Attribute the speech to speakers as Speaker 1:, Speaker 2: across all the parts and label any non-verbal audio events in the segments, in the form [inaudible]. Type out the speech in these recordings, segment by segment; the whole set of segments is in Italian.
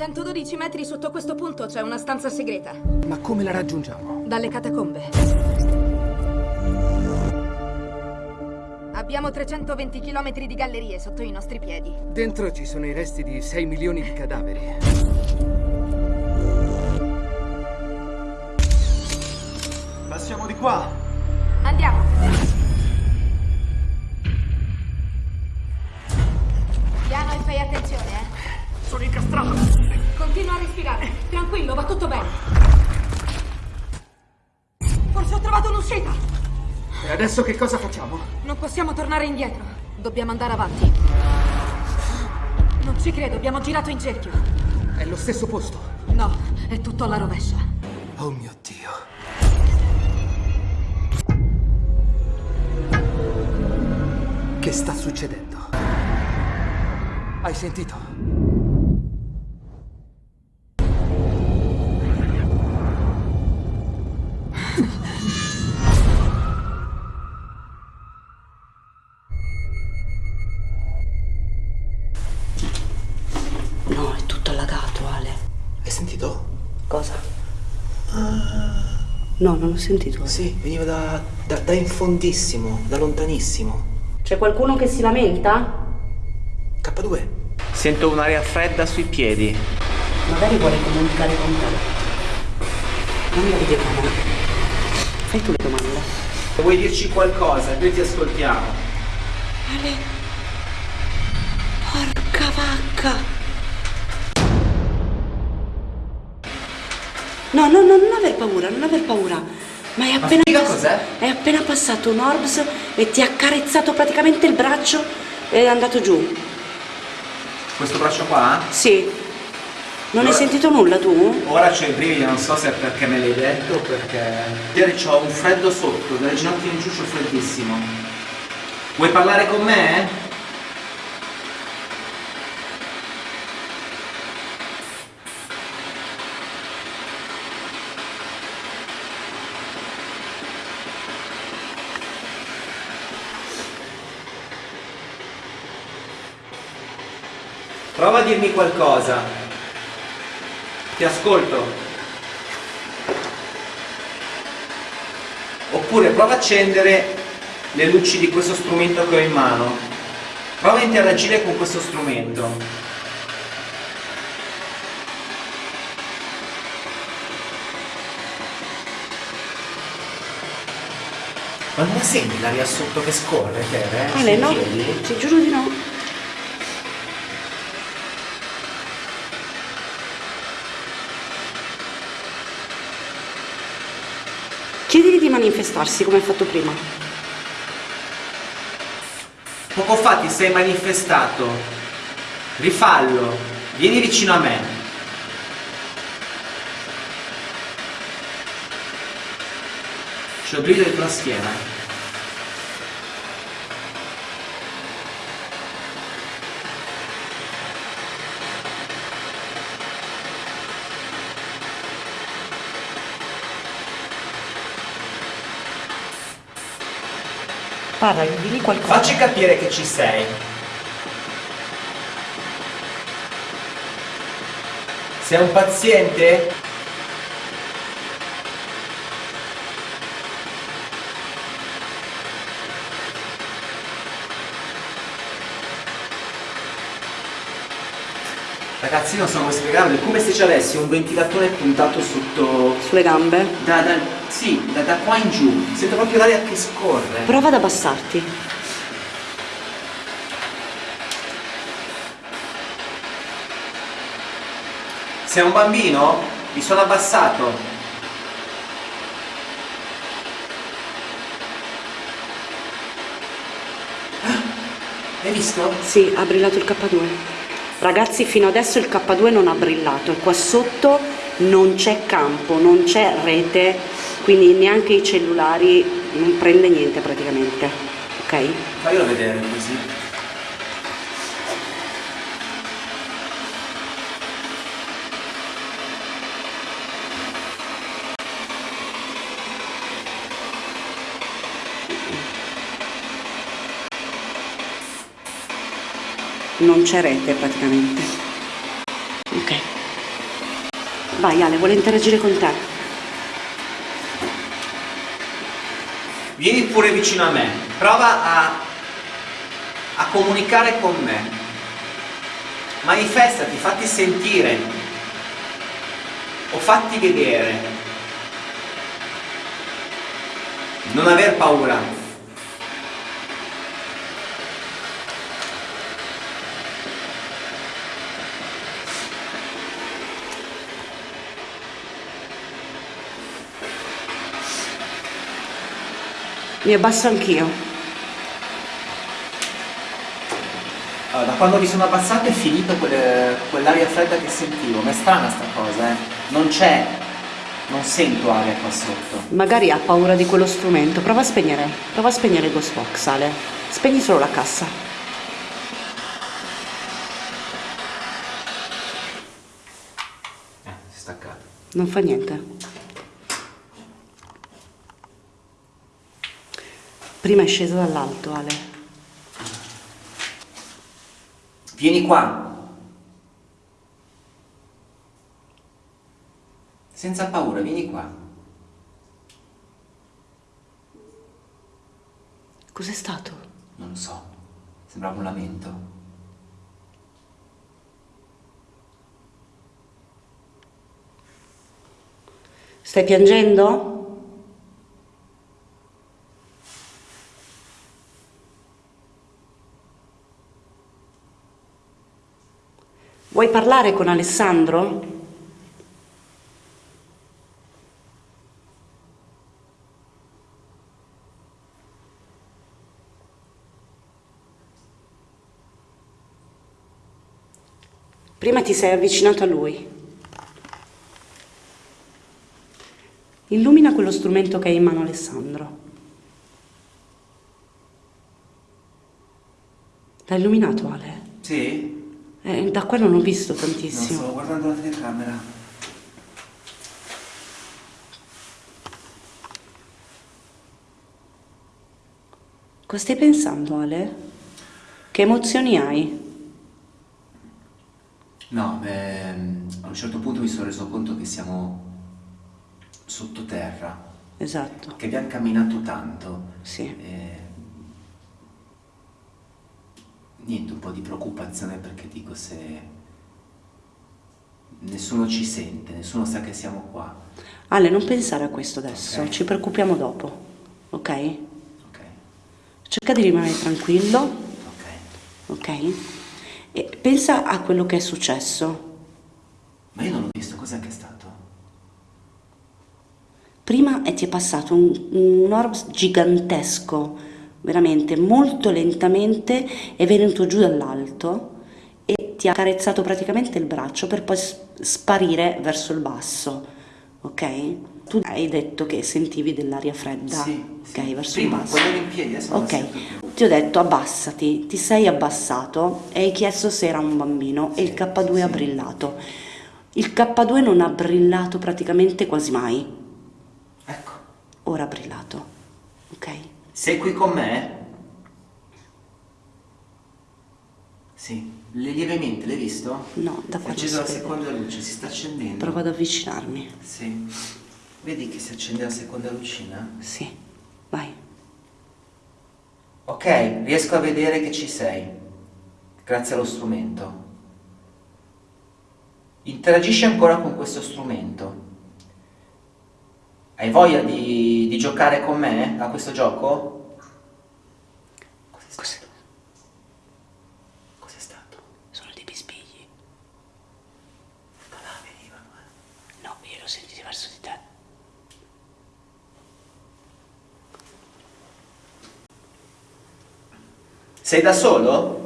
Speaker 1: 112 metri sotto questo punto c'è una stanza segreta.
Speaker 2: Ma come la raggiungiamo?
Speaker 1: Dalle catacombe. Abbiamo 320 km di gallerie sotto i nostri piedi.
Speaker 2: Dentro ci sono i resti di 6 milioni di cadaveri.
Speaker 3: Passiamo di qua.
Speaker 1: Andiamo. Piano e fai attenzione, eh.
Speaker 2: Sono incastrato!
Speaker 1: Continua a respirare. Tranquillo, va tutto bene. Forse ho trovato un'uscita.
Speaker 2: E adesso che cosa facciamo?
Speaker 1: Non possiamo tornare indietro. Dobbiamo andare avanti. Non ci credo, abbiamo girato in cerchio.
Speaker 2: È lo stesso posto.
Speaker 1: No, è tutto alla rovescia.
Speaker 2: Oh mio Dio. Che sta succedendo? Hai sentito?
Speaker 4: No, non ho sentito.
Speaker 3: Sì, veniva da, da, da in fondissimo, da lontanissimo.
Speaker 4: C'è qualcuno che si lamenta?
Speaker 3: K2.
Speaker 5: Sento un'aria fredda sui piedi.
Speaker 4: Magari vuole comunicare con te. Dammi la videocamera. Fai tu le domande.
Speaker 5: Vuoi dirci qualcosa? Noi ti ascoltiamo.
Speaker 4: Ale. Porca vacca. No, no, no, non aver paura, non aver paura. Ma è appena, pass-
Speaker 5: cos'è?
Speaker 4: è appena passato un Orbs e ti ha carezzato praticamente il braccio e è andato giù.
Speaker 5: Questo braccio qua?
Speaker 4: Sì. Non hai
Speaker 5: Allora-
Speaker 4: sentito nulla tu?
Speaker 5: Ora c'ho i brividi, non so se è perché me l'hai detto o perché... Ieri c'ho un freddo sotto, dalle ginocchia in giù c'ho freddissimo. Vuoi parlare con me? Prova a dirmi qualcosa. Ti ascolto. Oppure prova a accendere le luci di questo strumento che ho in mano. Prova a interagire con questo strumento. Ma non la senti l'aria sotto che scorre, Tere?
Speaker 4: Ale,
Speaker 5: Sui
Speaker 4: no. Ti giuro di no. Chiedigli di manifestarsi come hai fatto prima.
Speaker 5: Poco fa ti sei manifestato. Rifallo. Vieni vicino a me. C'ho il brivido
Speaker 4: Parla, digli qualcosa.
Speaker 5: Facci capire che ci sei. Sei un paziente? Ragazzi, non so come spiegarlo, è come se ci avessi un ventilatore puntato sotto...
Speaker 4: Sulle gambe.
Speaker 5: Da, da, sì, da, da qua in giù. Sento proprio l'aria che scorre.
Speaker 4: Prova ad abbassarti.
Speaker 5: Sei un bambino? Mi sono abbassato. Ah, Hai visto?
Speaker 4: Sì, ha brillato il K2. Ragazzi, fino adesso il K2 non ha brillato e qua sotto non c'è campo, non c'è rete, quindi neanche i cellulari, non prende niente praticamente. Ok?
Speaker 5: Faglielo vedere così.
Speaker 4: Non c'è rete praticamente. Ok. Vai Ale, vuole interagire con te.
Speaker 5: Vieni pure vicino a me, prova a, a comunicare con me. Manifestati, fatti sentire o fatti vedere. Non aver paura.
Speaker 4: Mi abbasso anch'io.
Speaker 5: Allora, da quando mi sono abbassato è finito quel- quell'aria fredda che sentivo, ma è strana sta cosa, eh. Non c'è, non sento aria qua sotto.
Speaker 4: Magari ha paura di quello strumento. Prova a spegnere. Prova a spegnere il Ghost Box, Ale. Spegni solo la cassa.
Speaker 5: Eh, si è staccato.
Speaker 4: Non fa niente. Prima è scesa dall'alto, Ale.
Speaker 5: Vieni qua. Senza paura, vieni qua.
Speaker 4: Cos'è stato?
Speaker 5: Non lo so, sembrava un lamento.
Speaker 4: Stai piangendo? Vuoi parlare con Alessandro? Prima ti sei avvicinato a lui. Illumina quello strumento che hai in mano Alessandro. L'ha illuminato Ale?
Speaker 5: Sì?
Speaker 4: Eh, da qua non ho visto
Speaker 5: No,
Speaker 4: tantissimo.
Speaker 5: stavo guardando la telecamera.
Speaker 4: Cosa stai pensando Ale? Che emozioni hai?
Speaker 5: No, beh, a un certo punto mi sono reso conto che siamo sottoterra,
Speaker 4: Esatto,
Speaker 5: che abbiamo camminato tanto.
Speaker 4: sì.
Speaker 5: E... Niente, un po' di preoccupazione perché dico se nessuno ci sente, nessuno sa che siamo qua.
Speaker 4: Ale, non pensare a questo adesso,
Speaker 5: Ok.
Speaker 4: ci preoccupiamo dopo, ok?
Speaker 5: Ok,
Speaker 4: Cerca di rimanere tranquillo,
Speaker 5: ok.
Speaker 4: ok? E pensa a quello che è successo.
Speaker 5: Ma io non l'ho visto, cos'è che è stato?
Speaker 4: Prima ti è passato un, un orb gigantesco, veramente molto lentamente, è venuto giù dall'alto e ti ha carezzato praticamente il braccio per poi sparire verso il basso, ok? Tu hai detto che sentivi dell'aria fredda,
Speaker 5: Sì,
Speaker 4: ok,
Speaker 5: sì.
Speaker 4: verso
Speaker 5: Prima,
Speaker 4: il basso.
Speaker 5: in piedi,
Speaker 4: Ok, ti ho detto abbassati, ti sei abbassato e hai chiesto se era un bambino e il K2 ha
Speaker 5: sì.
Speaker 4: brillato. Il K2 non ha brillato praticamente quasi mai,
Speaker 5: Ecco,
Speaker 4: ora ha brillato, ok?
Speaker 5: Sei qui con me? Sì, Le- lievemente, l'hai visto?
Speaker 4: No, da
Speaker 5: Si è
Speaker 4: qua non
Speaker 5: accesa la seconda luce, si sta accendendo.
Speaker 4: Provo ad avvicinarmi.
Speaker 5: Sì. Vedi che si accende la seconda lucina?
Speaker 4: Sì, vai.
Speaker 5: Ok, riesco a vedere che ci sei. Grazie allo strumento. Interagisci ancora con questo strumento. Hai voglia di, di giocare con me a questo gioco? Cos'è stato?
Speaker 4: Cos'è?
Speaker 5: Cos'è stato?
Speaker 4: Sono dei bisbigli.
Speaker 5: Da là venivano, eh.
Speaker 4: No, io l'ho sentito verso di te.
Speaker 5: Sei da solo?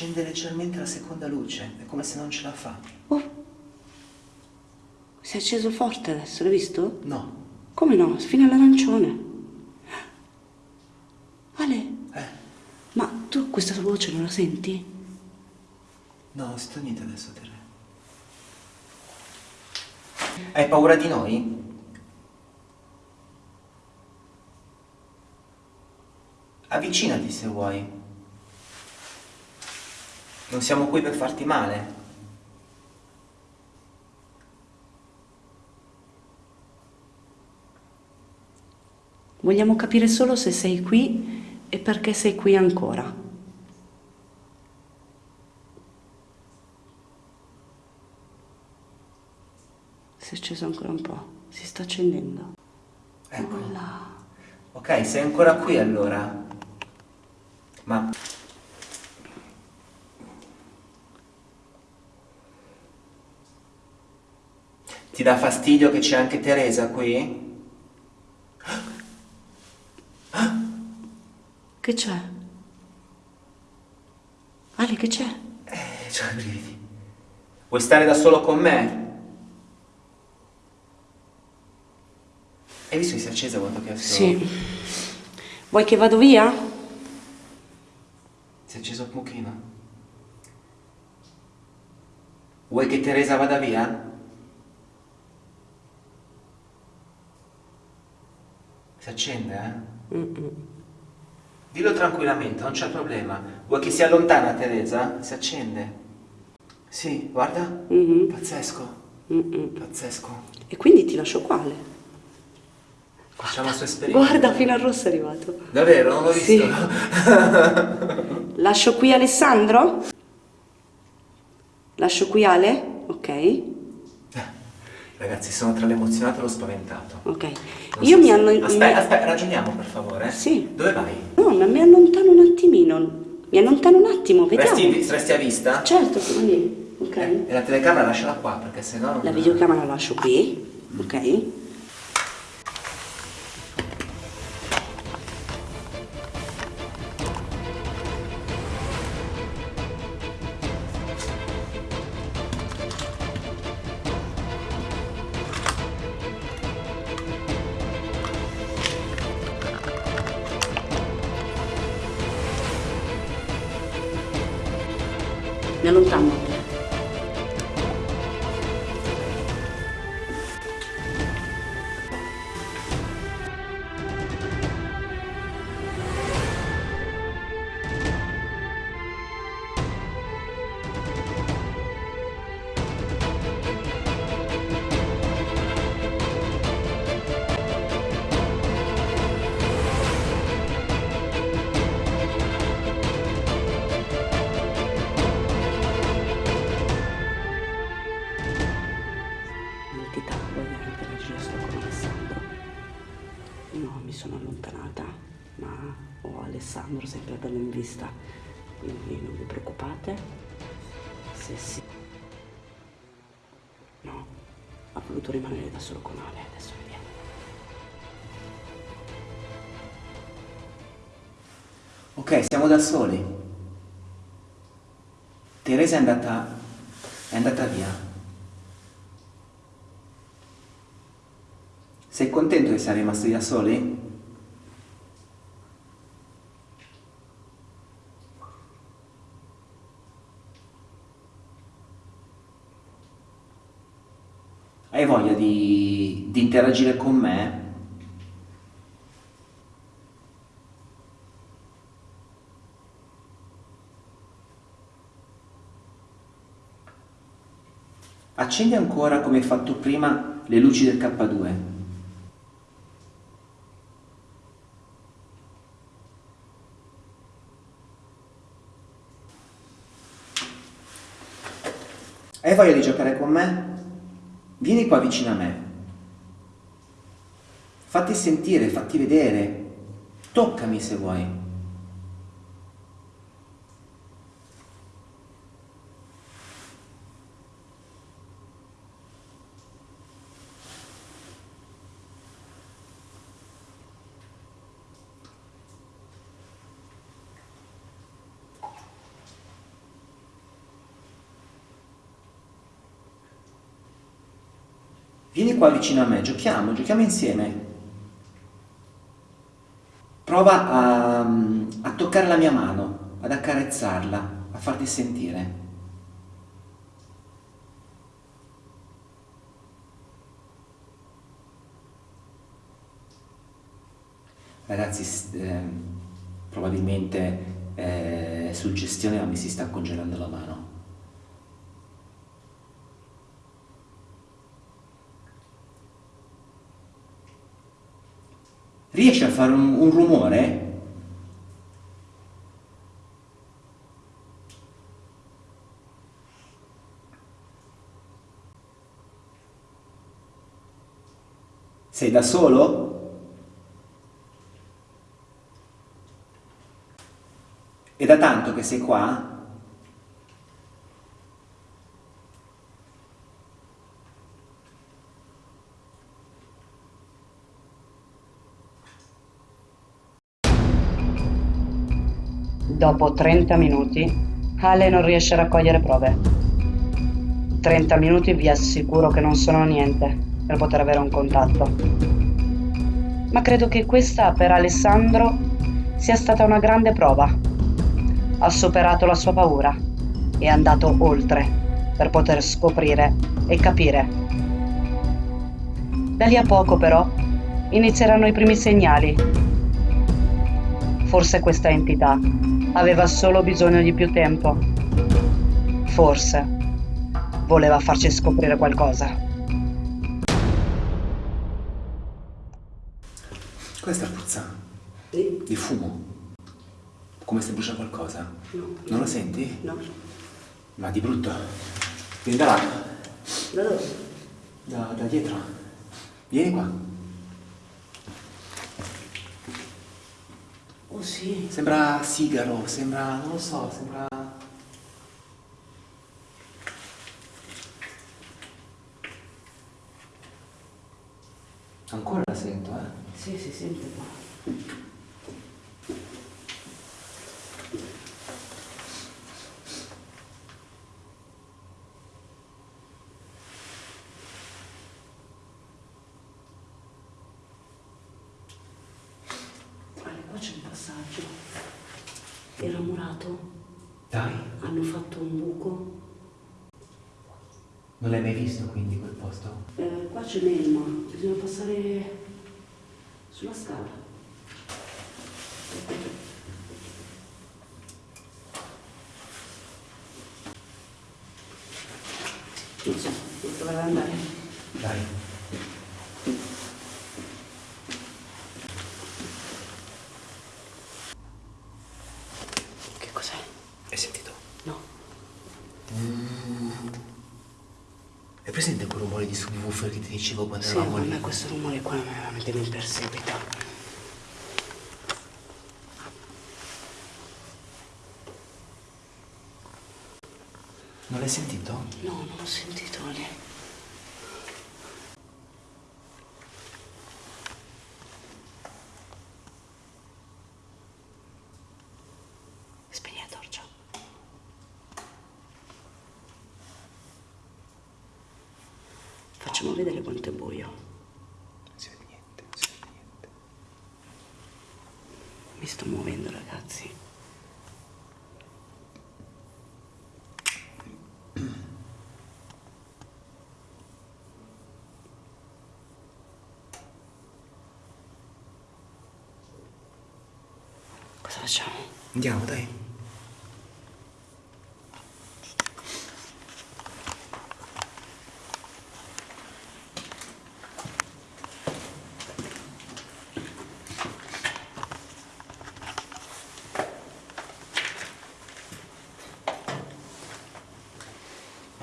Speaker 5: Si accende leggermente la seconda luce, è come se non ce la fa.
Speaker 4: Oh, si è acceso forte adesso, l'hai visto?
Speaker 5: No.
Speaker 4: Come no? Fino all'arancione. Ale,
Speaker 5: Eh,
Speaker 4: ma tu questa voce non la senti?
Speaker 5: no, non sento niente adesso, Terre. Hai paura di noi? Avvicinati se vuoi. Non siamo qui per farti male.
Speaker 4: Vogliamo capire solo se sei qui e perché sei qui ancora. Si è acceso ancora un po', si sta accendendo.
Speaker 5: Ecco.
Speaker 4: Là.
Speaker 5: Ok, sei ancora qui allora. Ma... Ti dà fastidio che c'è anche Teresa qui?
Speaker 4: Che c'è? Ale, che c'è?
Speaker 5: Eh, c'ho i brividi. Vuoi stare da solo con me? Hai visto che si è accesa quando ho chiesto?
Speaker 4: Sì. Vuoi che vado via?
Speaker 5: Si è acceso un pochino. Vuoi che Teresa vada via? Si accende, eh?
Speaker 4: Mm-mm.
Speaker 5: Dillo tranquillamente, non c'è problema. Vuoi che si allontana Teresa? Si accende. Sì, guarda.
Speaker 4: Mhm.
Speaker 5: Pazzesco.
Speaker 4: Mm-mm.
Speaker 5: Pazzesco.
Speaker 4: E quindi ti lascio qua, Ale.
Speaker 5: Facciamo il suo esperimento.
Speaker 4: Guarda, fino al rosso è arrivato.
Speaker 5: Davvero? Non l'ho
Speaker 4: Sì.
Speaker 5: visto. [laughs]
Speaker 4: Lascio qui Alessandro? Lascio qui Ale? Ok.
Speaker 5: Ragazzi, sono tra l'emozionato e lo spaventato.
Speaker 4: Ok.
Speaker 5: Non
Speaker 4: Io
Speaker 5: so
Speaker 4: mi
Speaker 5: se-
Speaker 4: hanno...
Speaker 5: Aspetta, aspetta, ragioniamo per favore.
Speaker 4: Sì.
Speaker 5: Dove vai?
Speaker 4: No, ma mi allontano un attimino. Mi allontano un attimo, vediamo.
Speaker 5: Resti, resti a vista?
Speaker 4: Certo, sono lì. Ok.
Speaker 5: E la telecamera lasciala qua, perché sennò... non-
Speaker 4: La videocamera la lascio qui. Ok. Mi allontano. L'entità No, mi sono allontanata, ma ho Alessandro sempre bello in vista, quindi non vi preoccupate. Se sì. No, ha voluto rimanere da solo con Ale, adesso vediamo.
Speaker 5: Ok, siamo da soli. Teresa è andata... è andata via. Sei contento che siamo rimasti da soli? Hai voglia di, di interagire con me? Accendi ancora come hai fatto prima le luci del K2. Hai voglia di giocare con me? Vieni qua vicino a me. Fatti sentire, fatti vedere. Toccami se vuoi. Vieni qua vicino a me, giochiamo, giochiamo insieme. Prova a, a toccare la mia mano, ad accarezzarla, a farti sentire. Ragazzi, ehm, probabilmente È suggestione ma mi si sta congelando la mano. Riesci a fare un, un rumore? Sei da solo? È da tanto che sei qua?
Speaker 4: Dopo 30 minuti, Ale non riesce a raccogliere prove. 30 minuti vi assicuro che non sono niente per poter avere un contatto. Ma credo che questa per Alessandro sia stata una grande prova. Ha superato la sua paura e è andato oltre per poter scoprire e capire. Da lì a poco però inizieranno i primi segnali. Forse questa entità aveva solo bisogno di più tempo. Forse voleva farci scoprire qualcosa.
Speaker 5: Cosa sta puzzando?
Speaker 4: Sì?
Speaker 5: Di fumo? Come se brucia qualcosa?
Speaker 4: No.
Speaker 5: Non lo senti?
Speaker 4: No.
Speaker 5: Ma di brutto. Vieni da là.
Speaker 4: Da dove?
Speaker 5: Da, da dietro. Vieni qua.
Speaker 4: Oh sì.
Speaker 5: Sembra sigaro, sembra. non lo so, sembra. Ancora la sento, eh?
Speaker 4: Sì, si sente qua. Guarda, qua c'è un passaggio. Era murato.
Speaker 5: Dai,
Speaker 4: Hanno fatto un buco.
Speaker 5: non l'hai mai visto quindi quel posto?
Speaker 4: Eh, qua c'è Melma. Bisogna passare sulla scala. Non so, ad andare.
Speaker 5: Dai.
Speaker 4: Che cos'è?
Speaker 5: Hai sentito?
Speaker 4: No.
Speaker 5: Hai presente quel rumore di subwoofer che ti dicevo quando
Speaker 4: Sì,
Speaker 5: eravamo lì?
Speaker 4: me questo rumore qua veramente mi perseguita.
Speaker 5: Non l'hai sentito?
Speaker 4: No, non ho sentito lì. Spegni la torcia. Facciamo vedere quanto è buio.
Speaker 5: Non si vede niente, non si vede niente.
Speaker 4: Mi sto muovendo, ragazzi. Cosa facciamo?
Speaker 5: Andiamo, dai.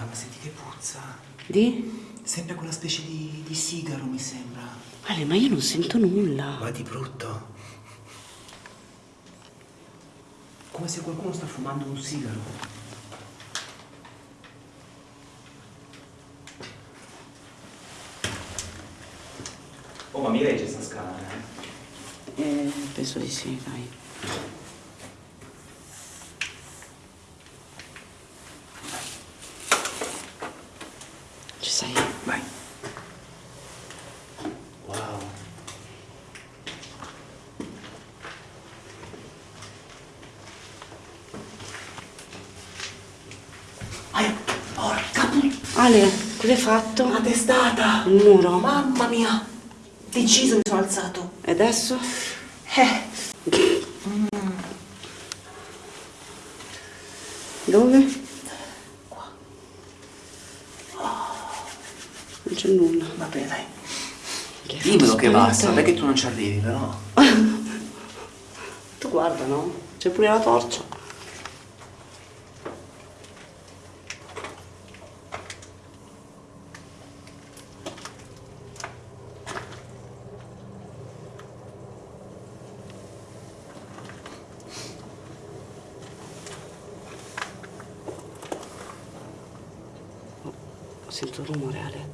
Speaker 5: Mamma, senti che puzza.
Speaker 4: Di?
Speaker 5: Sempre quella specie di, di sigaro, mi sembra.
Speaker 4: Ale, ma io non sento nulla.
Speaker 5: Ma di brutto. Come se qualcuno sta fumando un sigaro. Oh, ma mi regge sta scala, eh?
Speaker 4: Eh, penso di sì, dai. Ci sei?
Speaker 5: Vai. Wow. Ai, porca puttana,
Speaker 4: Ale, cosa hai fatto?
Speaker 3: Una testata!
Speaker 4: Il muro?
Speaker 3: Mamma mia! Deciso mi sono alzato.
Speaker 4: E adesso?
Speaker 3: Eh,
Speaker 4: dove? Qua. Non c'è nulla.
Speaker 5: Vabbè, dai.
Speaker 4: Che
Speaker 5: Dimmelo che basta, perché tu non ci arrivi, però. [laughs]
Speaker 4: Tu guarda, no? C'è pure la torcia. Sento un rumore, Ale.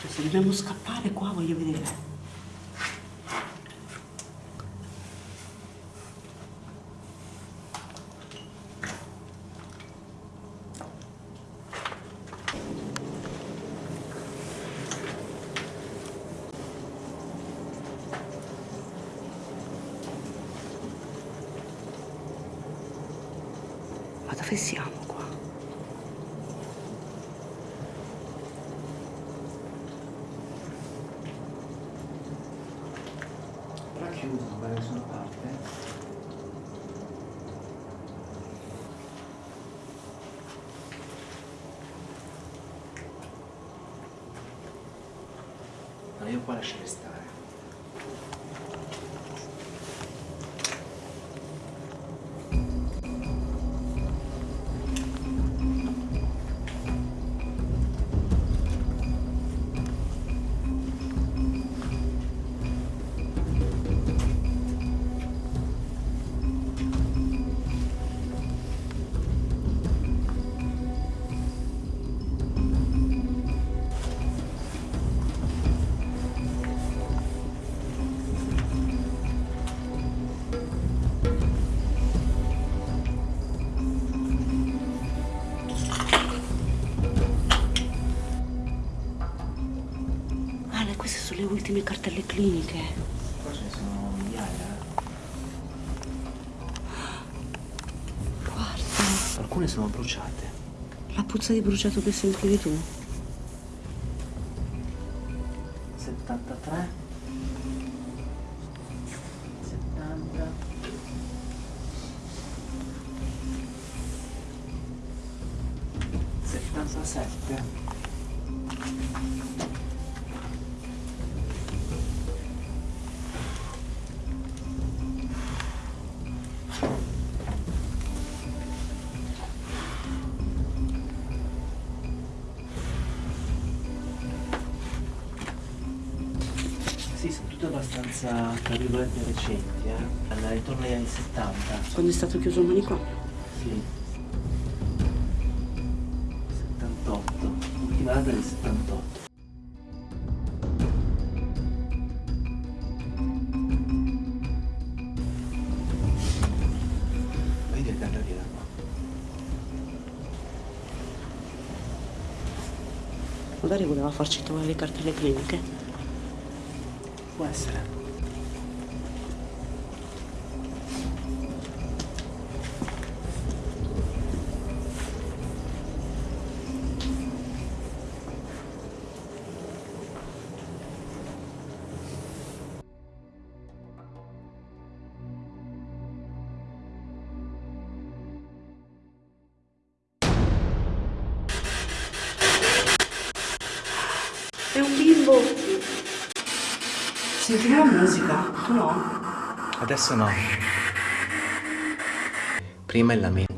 Speaker 4: Cioè, se dobbiamo scappare qua voglio vedere. Ma dove siamo qua?
Speaker 5: Però chiuso, da nessuna parte. No, io qua lascerei stare.
Speaker 4: Le cartelle cliniche.
Speaker 5: Qua ce ne sono migliaia.
Speaker 4: Guarda,
Speaker 5: Alcune sono bruciate.
Speaker 4: la puzza di bruciato che sentivi tu.
Speaker 5: 73 70 77 abbastanza, tra virgolette, recenti, eh? Intorno agli anni 70.
Speaker 4: Quando è stato chiuso il manicomio.
Speaker 5: Sì. 78. Ultima data del 78. Vedi il da qua.
Speaker 4: Magari voleva farci trovare le cartelle cliniche.
Speaker 5: Può essere. No. Prima il lamento